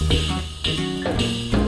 す